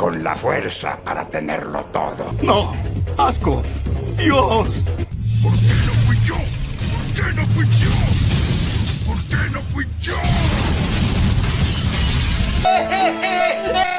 con la fuerza para tenerlo todo. ¡No! ¡Asco! ¡Dios! ¿Por qué no fui yo? ¿Por qué no fui yo? ¿Por qué no fui yo?